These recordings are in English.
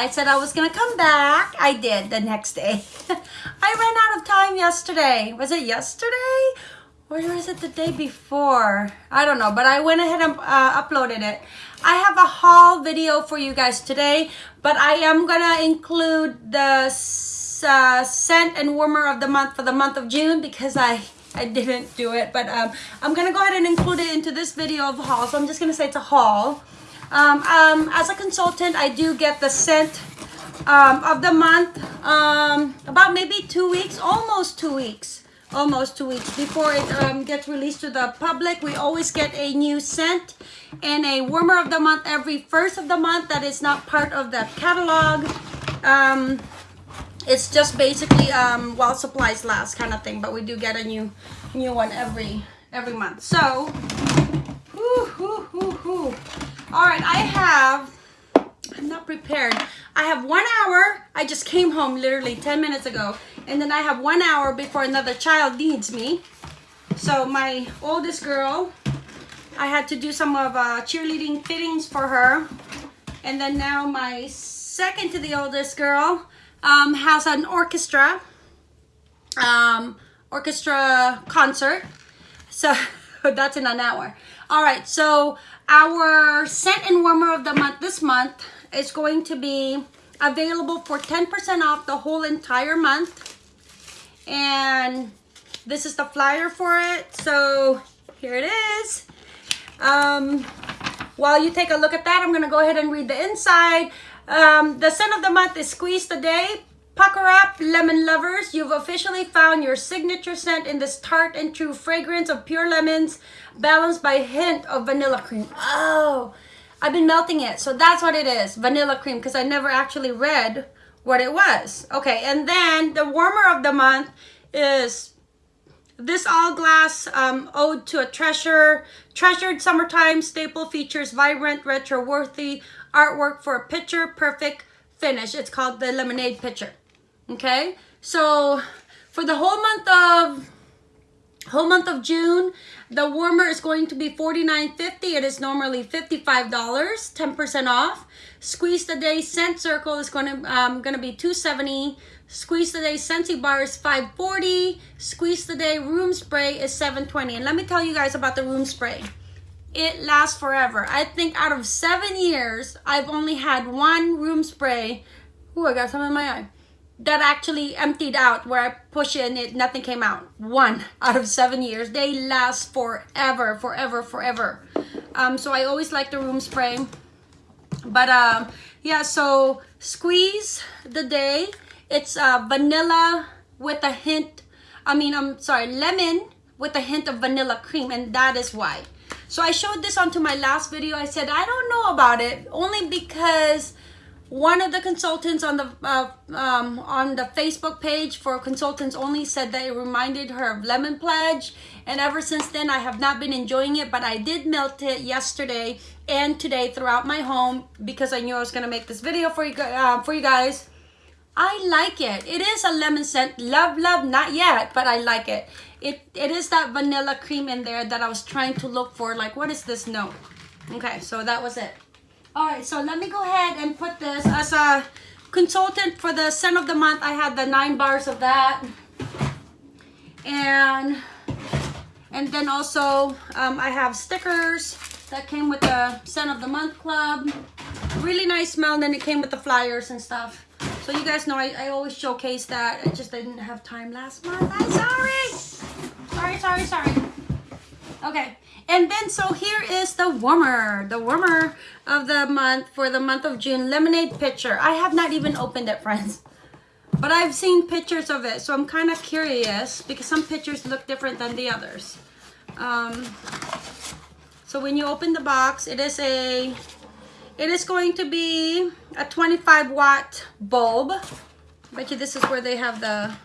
I said I was gonna come back. I did the next day. I ran out of time yesterday. Was it yesterday? Or was it the day before? I don't know, but I went ahead and uh, uploaded it. I have a haul video for you guys today, but I am gonna include the uh, scent and warmer of the month for the month of June because I I didn't do it, but um, I'm gonna go ahead and include it into this video of haul. So I'm just gonna say it's a haul. Um, um, as a consultant, I do get the scent um, of the month um, about maybe two weeks, almost two weeks, almost two weeks before it um, gets released to the public. We always get a new scent and a warmer of the month every first of the month that is not part of the catalog. Um, it's just basically um, while supplies last kind of thing, but we do get a new new one every every month. So, whoo, whoo, whoo, whoo. All right, I have, I'm not prepared. I have one hour. I just came home literally 10 minutes ago. And then I have one hour before another child needs me. So my oldest girl, I had to do some of uh, cheerleading fittings for her. And then now my second to the oldest girl um, has an orchestra, um, orchestra concert. So that's in an hour. All right, so our scent and warmer of the month this month is going to be available for 10% off the whole entire month. And this is the flyer for it. So here it is. Um, while you take a look at that, I'm going to go ahead and read the inside. Um, the scent of the month is Squeeze the Day. Pucker up, lemon lovers. You've officially found your signature scent in this tart and true fragrance of pure lemons, balanced by a hint of vanilla cream. Oh, I've been melting it. So that's what it is, vanilla cream, because I never actually read what it was. Okay, and then the warmer of the month is this all glass um, ode to a treasure, treasured summertime staple features vibrant, retro worthy artwork for a picture perfect finish. It's called the lemonade pitcher. Okay, so for the whole month of whole month of June, the warmer is going to be $49.50. It is normally $55, 10% off. Squeeze the Day Scent Circle is going to um, going to be 270 Squeeze the Day Scentsy Bar is 540 Squeeze the Day Room Spray is 720 And let me tell you guys about the room spray. It lasts forever. I think out of seven years, I've only had one room spray. Ooh, I got some in my eye that actually emptied out where I push in it nothing came out. One out of seven years. They last forever, forever, forever. Um, so I always like the room spray. But um, yeah, so squeeze the day. It's uh, vanilla with a hint. I mean, I'm sorry, lemon with a hint of vanilla cream, and that is why. So I showed this onto my last video. I said I don't know about it only because one of the consultants on the uh, um, on the Facebook page for consultants only said that it reminded her of Lemon Pledge. And ever since then I have not been enjoying it but I did melt it yesterday and today throughout my home because I knew I was gonna make this video for you uh, for you guys. I like it. It is a lemon scent. Love love not yet but I like it. It it is that vanilla cream in there that I was trying to look for like what is this note? Okay so that was it all right, so let me go ahead and put this as a consultant for the scent of the month. I had the nine bars of that. And and then also um, I have stickers that came with the scent of the month club. Really nice smell. And then it came with the flyers and stuff. So you guys know I, I always showcase that. I just didn't have time last month. I'm sorry. Sorry, sorry, sorry. Okay. And then, so here is the warmer, the warmer of the month for the month of June, lemonade pitcher. I have not even opened it, friends. But I've seen pictures of it, so I'm kind of curious because some pictures look different than the others. Um, so when you open the box, it is a, it is going to be a 25 watt bulb. Bet you this is where they have the,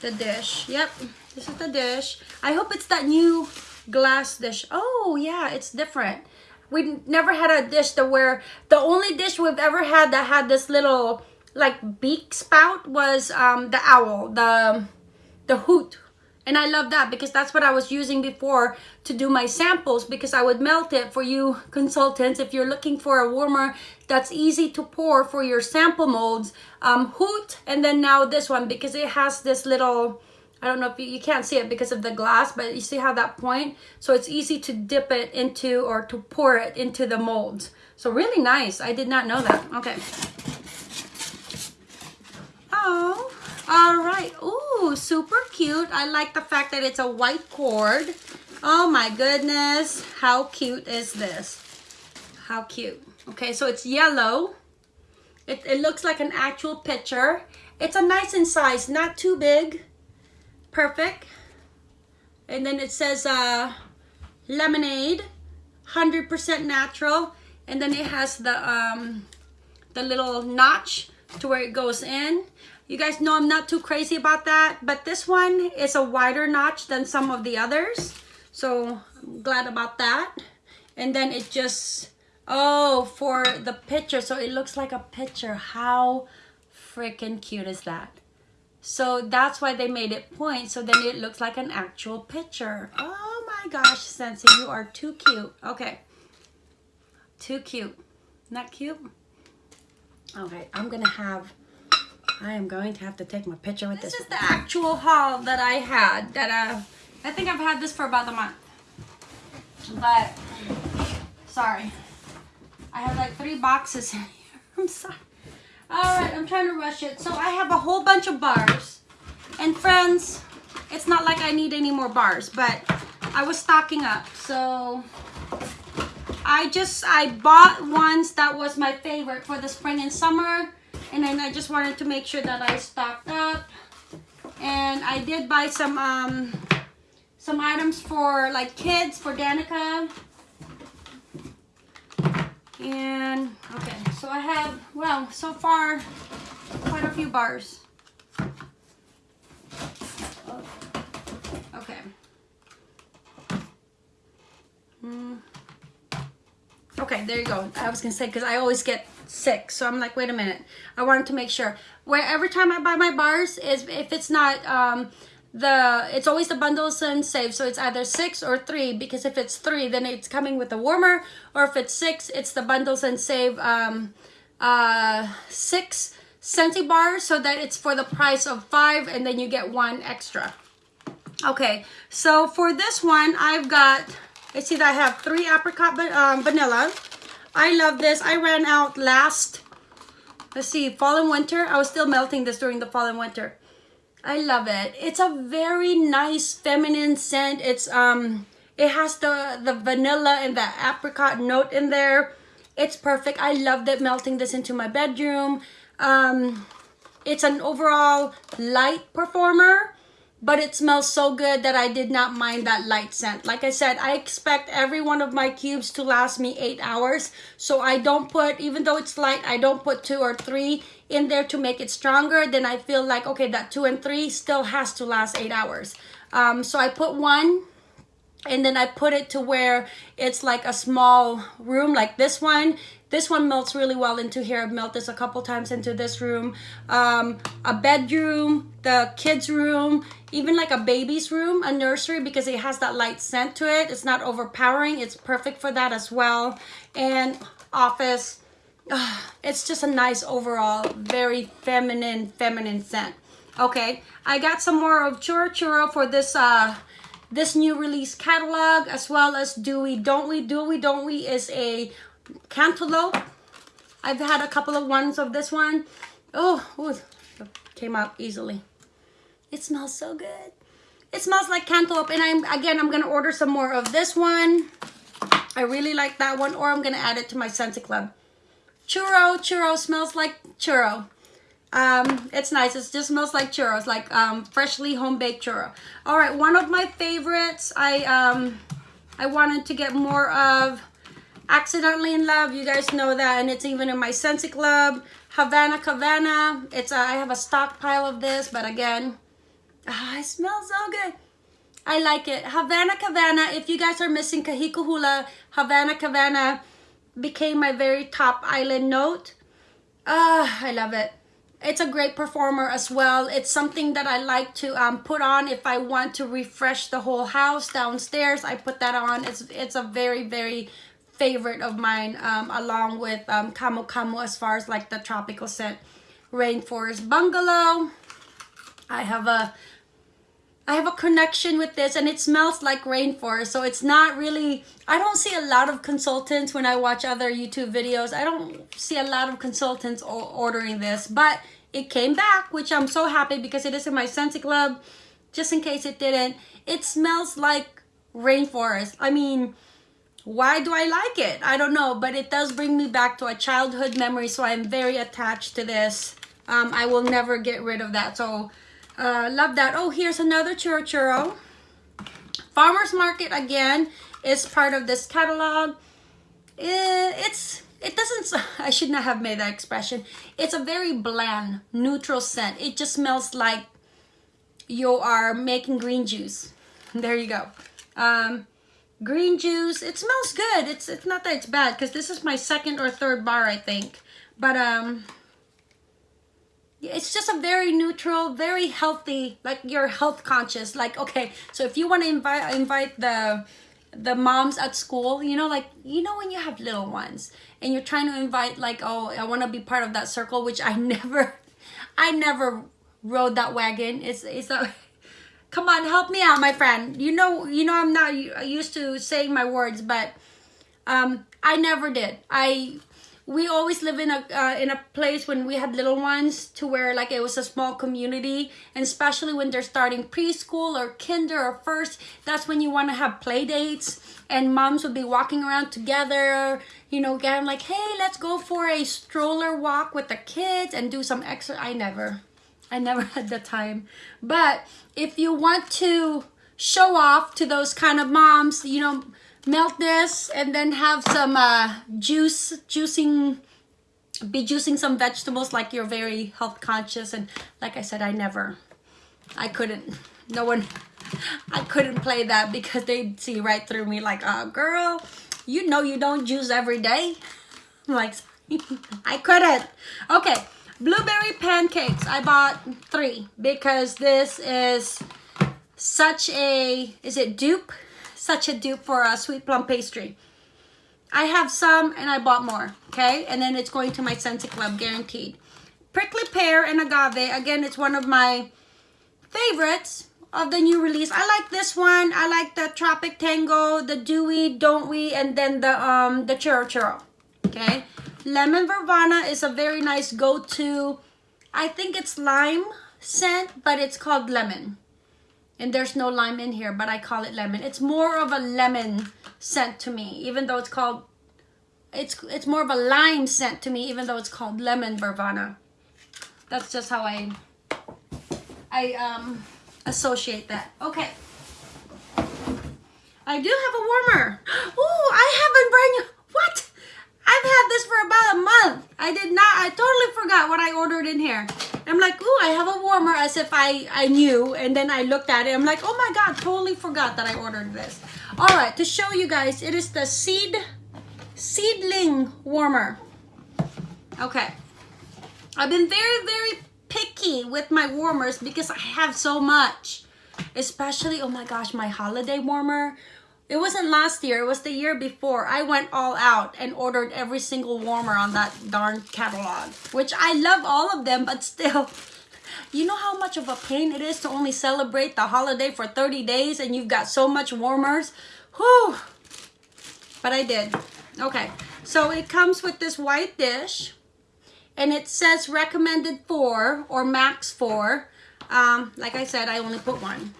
the dish. Yep, this is the dish. I hope it's that new glass dish. Oh, yeah, it's different. We never had a dish to where the only dish we've ever had that had this little like beak spout was um, the owl, the the hoot. And I love that because that's what I was using before to do my samples because I would melt it for you consultants. If you're looking for a warmer that's easy to pour for your sample molds, um, Hoot, and then now this one because it has this little, I don't know if you, you can't see it because of the glass, but you see how that point? So it's easy to dip it into or to pour it into the molds. So really nice. I did not know that. Okay. Oh. All right. Ooh, super cute. I like the fact that it's a white cord. Oh my goodness. How cute is this? How cute. Okay, so it's yellow. It, it looks like an actual picture. It's a nice in size, not too big. Perfect. And then it says uh, lemonade, 100% natural. And then it has the, um, the little notch to where it goes in. You guys know I'm not too crazy about that, but this one is a wider notch than some of the others. So I'm glad about that. And then it just, oh, for the picture. So it looks like a picture. How freaking cute is that? So that's why they made it point. So then it looks like an actual picture. Oh my gosh, Scentsy, you are too cute. Okay. Too cute. Not cute? Okay, I'm gonna have I am going to have to take my picture with this. This is the actual haul that I had. That uh, I think I've had this for about a month. But, sorry. I have like three boxes in here. I'm sorry. Alright, I'm trying to rush it. So I have a whole bunch of bars. And friends, it's not like I need any more bars, but I was stocking up. So I just, I bought ones that was my favorite for the spring and summer and then I just wanted to make sure that I stocked up and I did buy some um some items for like kids for Danica and okay so I have well so far quite a few bars okay mm. okay there you go I was gonna say because I always get sick. So I'm like, wait a minute. I wanted to make sure. Where every time I buy my bars is if it's not um the it's always the bundles and save so it's either six or three because if it's three then it's coming with a warmer or if it's six it's the bundles and save um uh six Scentsy bars so that it's for the price of five and then you get one extra okay so for this one I've got I see that I have three apricot um, vanilla I love this. I ran out last, let's see, fall and winter. I was still melting this during the fall and winter. I love it. It's a very nice feminine scent. It's um it has the the vanilla and the apricot note in there. It's perfect. I loved it melting this into my bedroom. Um it's an overall light performer but it smells so good that I did not mind that light scent. Like I said, I expect every one of my cubes to last me eight hours. So I don't put, even though it's light, I don't put two or three in there to make it stronger. Then I feel like, okay, that two and three still has to last eight hours. Um, so I put one and then I put it to where it's like a small room like this one this one melts really well into here. I've melted this a couple times into this room. Um, a bedroom, the kids room, even like a baby's room, a nursery because it has that light scent to it. It's not overpowering. It's perfect for that as well. And office. Uh, it's just a nice overall, very feminine, feminine scent. Okay, I got some more of Churro Churro for this uh, this new release catalog as well as Do We Don't We Do We Don't We is a cantaloupe. I've had a couple of ones of this one. Oh, ooh, came out easily. It smells so good. It smells like cantaloupe. And I'm again, I'm to order some more of this one. I really like that one. Or I'm to add it to my Scentsy Club. Churro. Churro smells like churro. Um, it's nice. It just smells like churros, like um, freshly home-baked churro. All right, one of my favorites. I um, I wanted to get more of Accidentally in Love, you guys know that, and it's even in my Scentsy Club. Havana Cabana, it's a, I have a stockpile of this, but again, ah, it smells so good. I like it. Havana Cabana, if you guys are missing Kahikuhula, Havana Cabana became my very top island note. Ah, I love it. It's a great performer as well. It's something that I like to um, put on if I want to refresh the whole house downstairs. I put that on. It's it's a very very favorite of mine um, along with um, Camo as far as like the tropical scent. Rainforest Bungalow. I have a I have a connection with this and it smells like rainforest. So it's not really, I don't see a lot of consultants when I watch other YouTube videos. I don't see a lot of consultants ordering this, but it came back, which I'm so happy because it is in my Scentsy Club. Just in case it didn't, it smells like rainforest. I mean, why do I like it? I don't know, but it does bring me back to a childhood memory. So I'm very attached to this. Um, I will never get rid of that. So uh, love that. Oh, here's another churro churro. Farmer's Market again is part of this catalog. Eh, it's I should not have made that expression. It's a very bland, neutral scent. It just smells like you are making green juice. There you go. Um, green juice. It smells good. It's it's not that it's bad because this is my second or third bar, I think. But um, it's just a very neutral very healthy like you're health conscious like okay so if you want to invite invite the the moms at school you know like you know when you have little ones and you're trying to invite like oh i want to be part of that circle which i never i never rode that wagon. It's it's a come on help me out my friend. You know you know i'm not used to saying my words but um i never did. I we always live in a uh, in a place when we had little ones to where like it was a small community. And especially when they're starting preschool or kinder or first that's when you want to have play dates. And moms would be walking around together you know getting like hey let's go for a stroller walk with the kids and do some extra i never i never had the time. But if you want to show off to those kind of moms you know melt this and then have some uh, juice, juicing, be juicing some vegetables like you're very health conscious. And like I said, I never, I couldn't, no one, I couldn't play that because they'd see right through me like, uh, girl, you know you don't juice every day. I'm like, I couldn't. Okay, blueberry pancakes. I bought three because this is such a, is it dupe? Such a dupe for a sweet plum pastry. I have some and I bought more, okay? And then it's going to my Scentsy Club, guaranteed. Prickly Pear and Agave. Again, it's one of my favorites of the new release. I like this one. I like the Tropic Tango, the Dewy, Don't We, and then the um the Churro Churro, okay? Lemon Verbena is a very nice go-to. I think it's lime scent, but it's called lemon and there's no lime in here but I call it lemon. It's more of a lemon scent to me even though it's called it's it's more of a lime scent to me even though it's called lemon verbena that's just how I I um associate that. Okay. I do have a warmer. Oh I haven't brand new. What? I've had this for about a month. I did not I totally forgot what I ordered in here I'm like, oh, I have a warmer as if I, I knew. And then I looked at it. I'm like, oh my God, totally forgot that I ordered this. All right, to show you guys, it is the seed seedling warmer. Okay. I've been very, very picky with my warmers because I have so much. Especially, oh my gosh, my holiday warmer it wasn't last year, it was the year before. I went all out and ordered every single warmer on that darn catalog. Which I love all of them, but still, you know how much of a pain it is to only celebrate the holiday for 30 days and you've got so much warmers? Whew! But I did. Okay, so it comes with this white dish and it says recommended four or max four. Um, like I said, I only put one.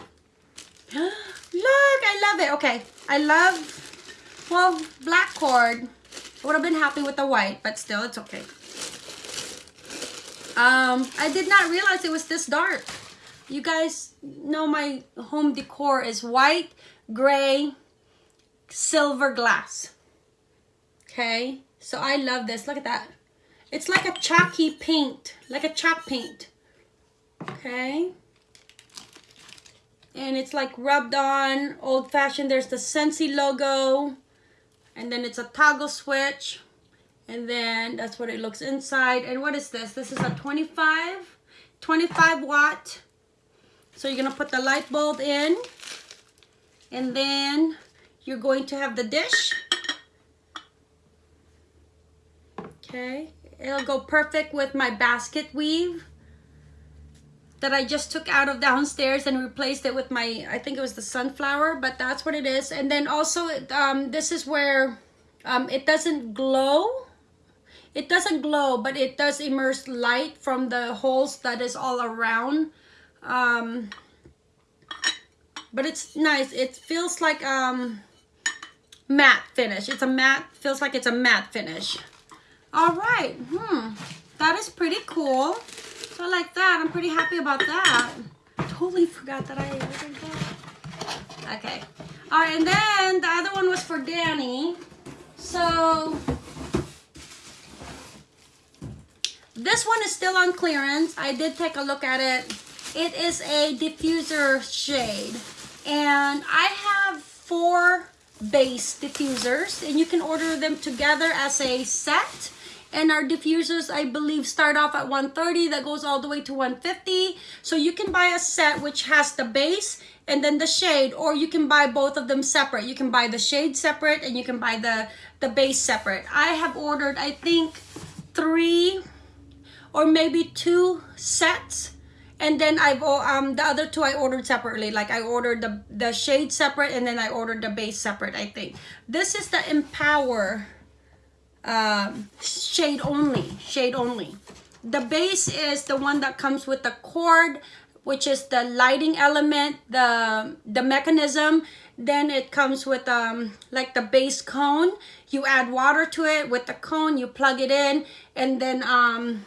Look, I love it. Okay, I love, well, black cord. I would have been happy with the white, but still, it's okay. Um, I did not realize it was this dark. You guys know my home decor is white, gray, silver glass. Okay, so I love this. Look at that. It's like a chalky paint, like a chalk paint. Okay and it's like rubbed on old fashioned there's the Scentsy logo and then it's a toggle switch And then that's what it looks inside. And what is this? This is a 25, 25 watt. So you're gonna put the light bulb in and then you're going to have the dish. Okay, it'll go perfect with my basket weave that I just took out of downstairs and replaced it with my, I think it was the sunflower, but that's what it is. And then also, um, this is where um, it doesn't glow. It doesn't glow, but it does immerse light from the holes that is all around. Um, but it's nice. It feels like um, matte finish. It's a matte, feels like it's a matte finish. All right, hmm, that is pretty cool. So like that, I'm pretty happy about that. Totally forgot that I ordered that. Okay. All right, and then the other one was for Danny. So this one is still on clearance. I did take a look at it. It is a diffuser shade. And I have four base diffusers and you can order them together as a set and our diffusers I believe start off at 130 that goes all the way to 150 so you can buy a set which has the base and then the shade or you can buy both of them separate. You can buy the shade separate and you can buy the the base separate. I have ordered I think three or maybe two sets. And then I've um the other two I ordered separately. Like I ordered the the shade separate and then I ordered the base separate I think. This is the empower um, shade only, shade only. The base is the one that comes with the cord, which is the lighting element, the, the mechanism. Then it comes with um, like the base cone. You add water to it with the cone, you plug it in, and then um,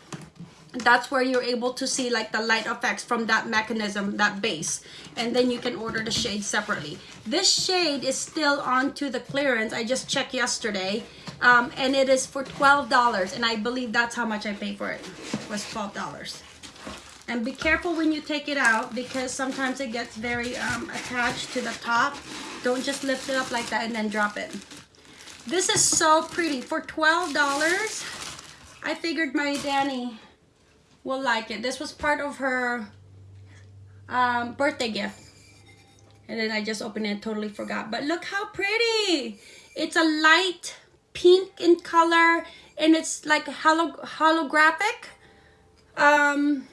that's where you're able to see like the light effects from that mechanism, that base. And then you can order the shade separately. This shade is still onto the clearance. I just checked yesterday um, and it is for $12 and I believe that's how much I paid for it, was $12 and be careful when you take it out because sometimes it gets very um, attached to the top. Don't just lift it up like that and then drop it. This is so pretty. For $12 I figured my Danny will like it. This was part of her um, birthday gift. And then I just opened it totally forgot. But look how pretty! It's a light pink in color and it's like holo holographic. Um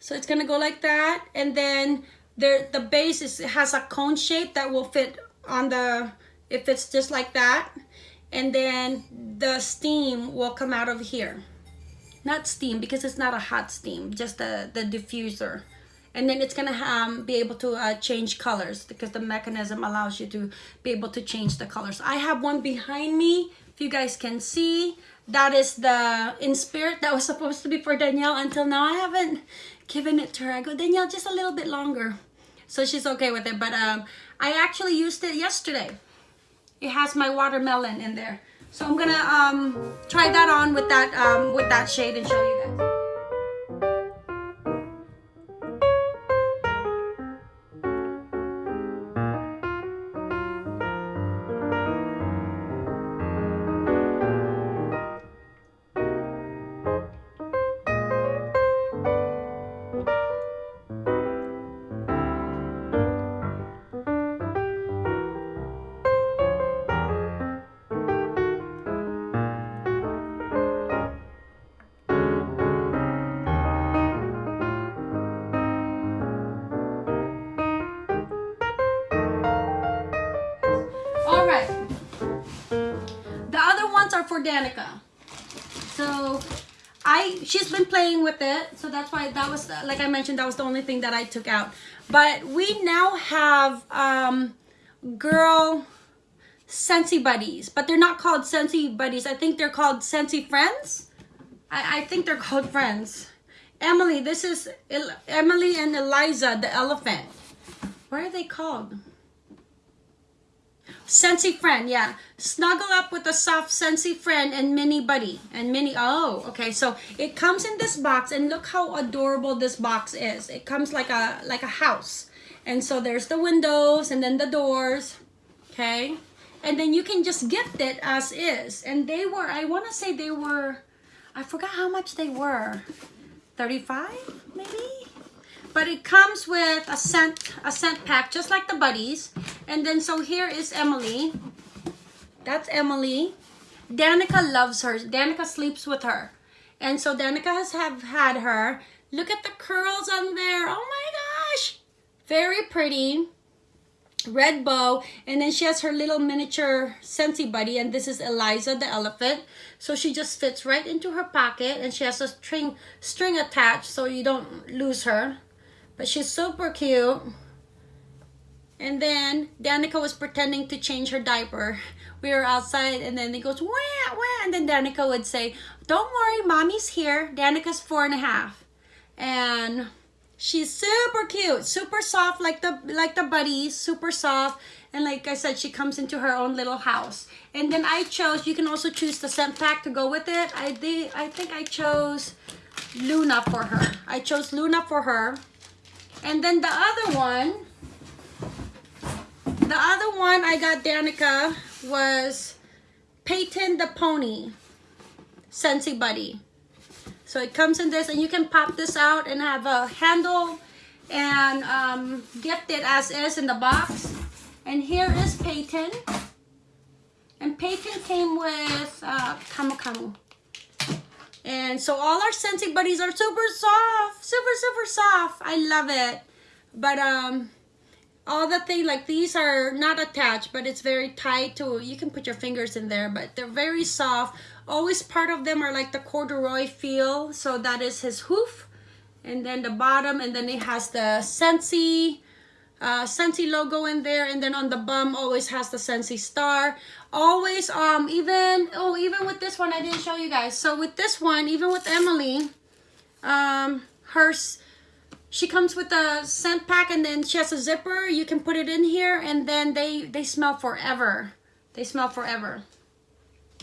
so it's gonna go like that and then there the base is has a cone shape that will fit on the if it's just like that and then the steam will come out of here. Not steam because it's not a hot steam just the the diffuser and then it's gonna um, be able to uh, change colors because the mechanism allows you to be able to change the colors. I have one behind me, if you guys can see. That is the In Spirit that was supposed to be for Danielle until now. I haven't given it to her. I go, Danielle, just a little bit longer. So she's okay with it, but um, I actually used it yesterday. It has my watermelon in there. So I'm gonna um, try that on with that, um, with that shade and show you guys. Danica. So I she's been playing with it. So that's why that was like I mentioned that was the only thing that I took out. But we now have um girl Scentsy buddies, but they're not called Scentsy buddies. I think they're called Scentsy friends. I, I think they're called friends. Emily, this is El Emily and Eliza the elephant. What are they called? Scentsy friend, yeah. Snuggle up with a soft Scentsy friend and mini buddy. And mini, oh, okay. So it comes in this box and look how adorable this box is. It comes like a, like a house. And so there's the windows and then the doors, okay? and then you can just gift it as is. And they were, I want to say they were, I forgot how much they were. 35 maybe? But it comes with a scent, a scent pack, just like the buddies. And then, so here is Emily. That's Emily. Danica loves her. Danica sleeps with her. And so Danica has have had her. Look at the curls on there. Oh my gosh. Very pretty red bow and then she has her little miniature Scentsy buddy and this is Eliza the elephant so she just fits right into her pocket and she has a string string attached so you don't lose her but she's super cute and then Danica was pretending to change her diaper we were outside and then he goes wah wah and then Danica would say don't worry mommy's here Danica's four and a half and She's super cute, super soft like the like the buddies, super soft. And like I said, she comes into her own little house. And then I chose, you can also choose the scent pack to go with it. I did, I think I chose Luna for her. I chose Luna for her. And then the other one, the other one I got Danica was Peyton the Pony, Scentsy Buddy. So it comes in this and you can pop this out and have a handle and um, gift it as is in the box. And here is Peyton. And Peyton came with uh, Camu Camu. And so all our Scentsy buddies are super soft, super, super soft. I love it. But um, all the thing like these are not attached, but it's very tight to, you can put your fingers in there, but they're very soft always part of them are like the corduroy feel so that is his hoof and then the bottom and then it has the Scentsy uh, Scentsy logo in there and then on the bum always has the Scentsy star. Always um even oh even with this one I didn't show you guys. So with this one even with Emily um hers she comes with a scent pack and then she has a zipper. You can put it in here and then they they smell forever. They smell forever.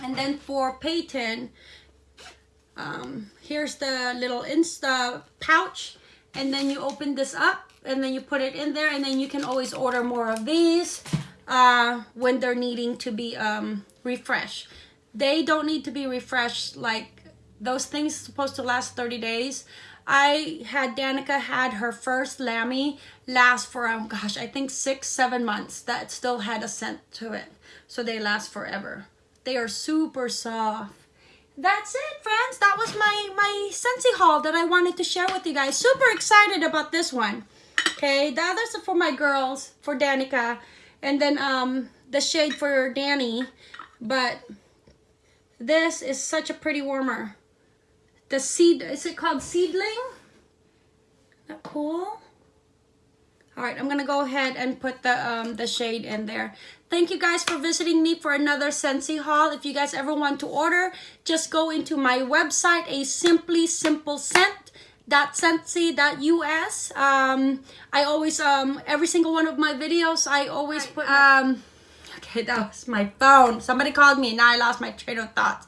And then for Peyton, um, here's the little Insta pouch. And then you open this up and then you put it in there and then you can always order more of these uh, when they're needing to be um, refreshed. They don't need to be refreshed like those things supposed to last 30 days. I had Danica had her first Lammy last for, um, gosh, I think six, seven months. That still had a scent to it. So they last forever. They are super soft. That's it, friends. That was my, my Scentsy haul that I wanted to share with you guys. Super excited about this one. Okay, the others are for my girls, for Danica. And then um, the shade for Danny. But this is such a pretty warmer. The seed, is it called Seedling? That cool? All right, I'm gonna go ahead and put the um, the shade in there. Thank you guys for visiting me for another Scentsy haul. If you guys ever want to order, just go into my website, a simply simple scent .scentsy.us. Um, I always, um, every single one of my videos, I always put, um, okay, that was my phone. Somebody called me and now I lost my train of thoughts.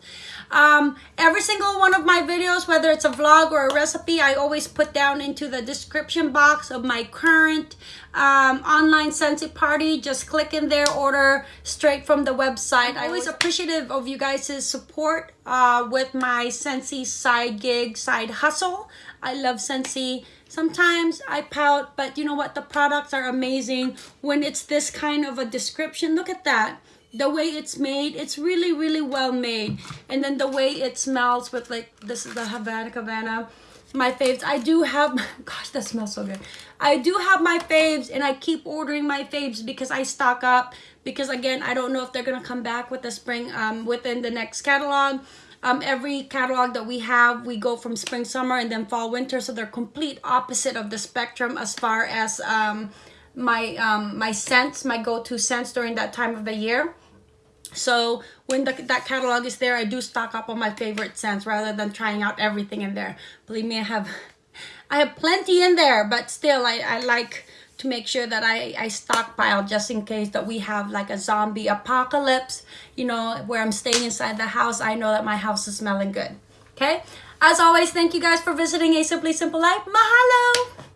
Um, every single one of my videos, whether it's a vlog or a recipe, I always put down into the description box of my current um, online Scentsy party. Just click in there, order straight from the website. I'm always appreciative of you guys' support uh, with my Scentsy side gig, side hustle. I love Scentsy. Sometimes I pout, but you know what? The products are amazing when it's this kind of a description. Look at that the way it's made it's really really well made and then the way it smells with like this is the Havana Havana my faves I do have gosh that smells so good I do have my faves and I keep ordering my faves because I stock up because again I don't know if they're gonna come back with the spring um within the next catalog um, every catalog that we have, we go from spring, summer, and then fall, winter. So they're complete opposite of the spectrum as far as um, my um, my scents, my go-to scents during that time of the year. So when the, that catalog is there, I do stock up on my favorite scents rather than trying out everything in there. Believe me, I have I have plenty in there, but still I, I like to make sure that I, I stockpile just in case that we have like a zombie apocalypse, you know, where I'm staying inside the house. I know that my house is smelling good. Okay? As always, thank you guys for visiting A Simply Simple Life. Mahalo!